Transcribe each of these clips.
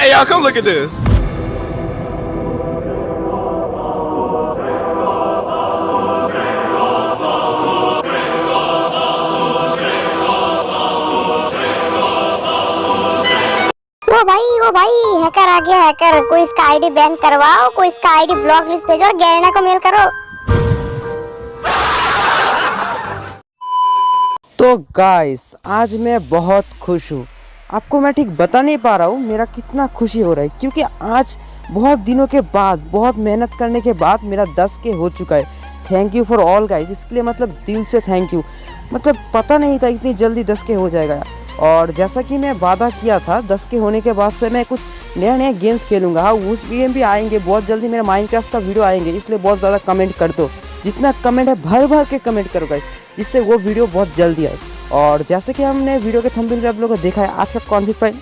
Hey y'all, come look at this. भाई ओ भाई hacker आ गया हैकर कोई इसका आईडी बैन करवाओ कोई इसका आईडी ब्लॉक लिस्ट भेजो और गैरिना को मेल करो। तो गाइस आज मैं बहुत खुश हूँ। आपको मैं ठीक बता नहीं पा रहा हूँ, मेरा कितना खुशी हो रहा है, क्योंकि आज बहुत दिनों के बाद, बहुत मेहनत करने के बाद मेरा 10 के हो चुका है। Thank you for all guys इसके लिए मतलब दिल से थैंक यू मतलब पता नहीं था इतनी जल्दी 10 के हो जाएगा। और जैसा कि मैं वादा किया था 10 के होने के बाद से मैं कुछ नया नया गेम्स खेलूँगा। हाँ उस गेम भी आएँगे, बहुत जल्दी मेरा माइनक्राफ्ट का वीडियो आएँगे, इसलिए बहुत ज़्यादा कमेंट कर दो। जितना कमेंट है भर भर के कमेंट करो गाइस जिससे वो वीडियो बहुत जल्दी आए। और जैसे कि हमने वीडियो के थंबनेल पे आप लोगों को देखा है, आज का कॉन्फिक फ़ाइल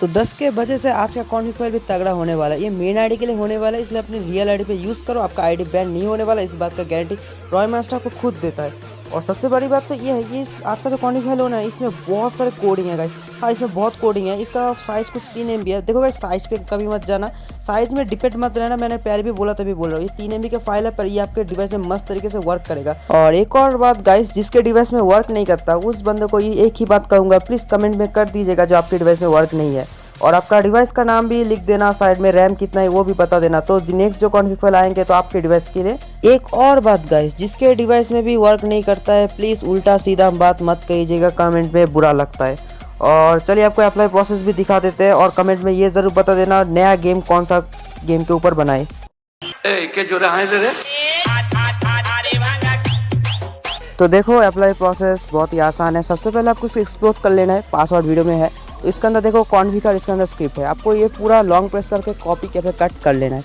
तो 10 के वजह से आज का कॉन्फिक फ़ाइल भी तगड़ा होने वाला है। ये मेन आईडी के लिए होने वाला है, इसलिए अपने रियल आईडी पे यूज़ करो, आपका आईडी बैन नहीं होने वाला, इस बात का गारंटी रॉय मास्टर आपको खुद देता है। और सबसे बड़ी बात तो ये है कि आज का जो कॉन्फिक फ़ाइल होना है, इसमें बहुत सारे कोडिंग है गाइस हाँ इसमें बहुत कोडिंग है। इसका साइज़ कुछ तीन एमबी है। देखो गाइस साइज़ पे कभी मत जाना। साइज़ में डिपेंड मत रहना। मैंने पहले भी बोला, तभी बोल रहा हूँ। ये तीन एम का फ़ाइल है, पर ये आपके डिवाइस में मस्त तरीके से वर्क करेगा। और एक और बात गाइस जिसके डिवाइस में वर्क नहीं करता, उस बंदे को ये एक ही बात कहूँगा। प्लीज़ कमेंट में कर दीजिएगा, जो आपके डिवाइस में वर्क नहीं है। और आपका डिवाइस का नाम भी लिख देना साइड में रैम कितना है, वो भी बता देना। तो नेक्स्ट जो कॉन्फिग फ़ाइल आएँगे तो आपके डिवाइस के लिए। एक और बात गाइस जिसके डिवाइस में भी वर्क नहीं करता है प्लीज़ उल्टा सीधा बात मत कहिएगा कमेंट में बुरा लगता है। और चलिए आपको अप्लाई प्रोसेस भी दिखा देते हैं और कमेंट में ये ज़रूर बता देना नया गेम कौन सा गेम के ऊपर बनाए. तो देखो अप्लाई प्रोसेस बहुत ही आसान है। सबसे पहले आपको इसको एक्सप्लोर कर लेना है। पासवर्ड वीडियो में है। तो इसके अंदर देखो कॉन्फिगर इसके अंदर स्क्रिप्ट है। आपको ये पूरा लॉन्ग प्रेस करके कॉपी के फिर कट कर लेना है।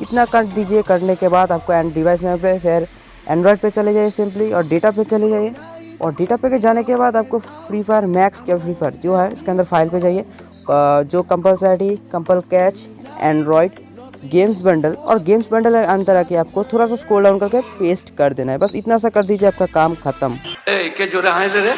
इतना कट दीजिए करने के बाद आपको एंड डिवाइस में फिर एंड्रॉयड पे चले जाइए सिंपली और डेटा पे चले जाइए। और डेटा पे जाने के बाद आपको फ्री फायर मैक्स क्या फ्री फायर जो है इसके अंदर फ़ाइल पे जाइए। जो कंपलसरी कंपल कैच एंड्रॉयड गेम्स बंडल और गेम्स बंडल अंदर आके आपको थोड़ा सा स्क्रॉल डाउन करके पेस्ट कर देना है। बस इतना सा कर दीजिए आपका काम खत्म। ए, के जो रहा Dede?